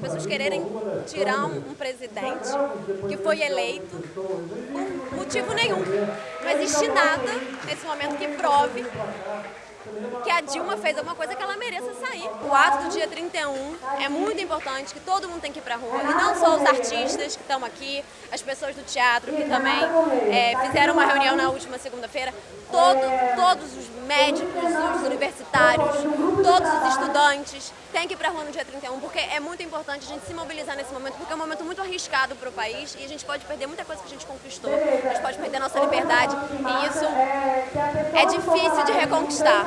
pessoas quererem tirar um, um presidente que foi eleito por motivo nenhum. Não existe nada nesse momento que prove que a Dilma fez alguma coisa que ela O ato do dia 31 é muito importante, que todo mundo tem que ir pra rua, e não só os artistas que estão aqui, as pessoas do teatro que também é, fizeram uma reunião na última segunda-feira, todo, todos os médicos, os universitários, todos os estudantes têm que ir pra rua no dia 31, porque é muito importante a gente se mobilizar nesse momento, porque é um momento muito arriscado para o país e a gente pode perder muita coisa que a gente conquistou, a gente pode perder a nossa liberdade e isso é difícil de reconquistar.